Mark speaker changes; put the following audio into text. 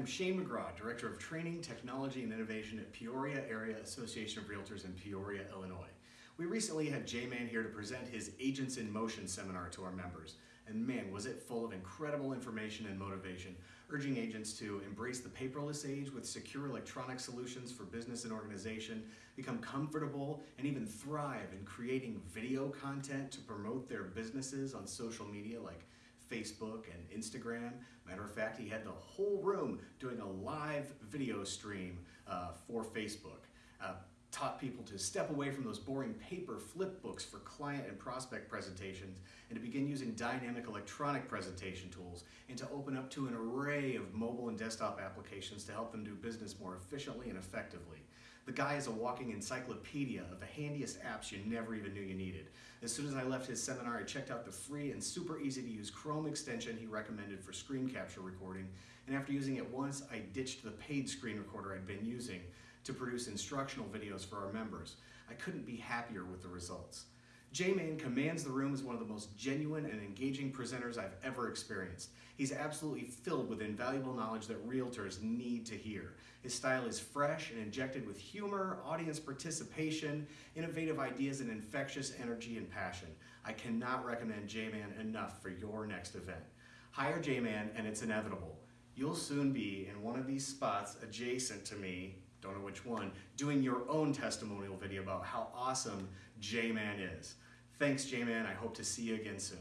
Speaker 1: I'm Shane McGraw, Director of Training, Technology, and Innovation at Peoria Area Association of Realtors in Peoria, Illinois. We recently had J-Man here to present his Agents in Motion seminar to our members. And man, was it full of incredible information and motivation, urging agents to embrace the paperless age with secure electronic solutions for business and organization, become comfortable, and even thrive in creating video content to promote their businesses on social media like Facebook and Instagram. Matter of fact, he had the whole room doing a live video stream uh, for Facebook. Uh, people to step away from those boring paper flip books for client and prospect presentations and to begin using dynamic electronic presentation tools and to open up to an array of mobile and desktop applications to help them do business more efficiently and effectively. The guy is a walking encyclopedia of the handiest apps you never even knew you needed. As soon as I left his seminar, I checked out the free and super easy to use Chrome extension he recommended for screen capture recording, and after using it once, I ditched the paid screen recorder I'd been using to produce instructional videos for our members. I couldn't be happier with the results. J-Man commands the room as one of the most genuine and engaging presenters I've ever experienced. He's absolutely filled with invaluable knowledge that realtors need to hear. His style is fresh and injected with humor, audience participation, innovative ideas, and infectious energy and passion. I cannot recommend J-Man enough for your next event. Hire J-Man and it's inevitable. You'll soon be in one of these spots adjacent to me don't know which one, doing your own testimonial video about how awesome J-Man is. Thanks, J-Man. I hope to see you again soon.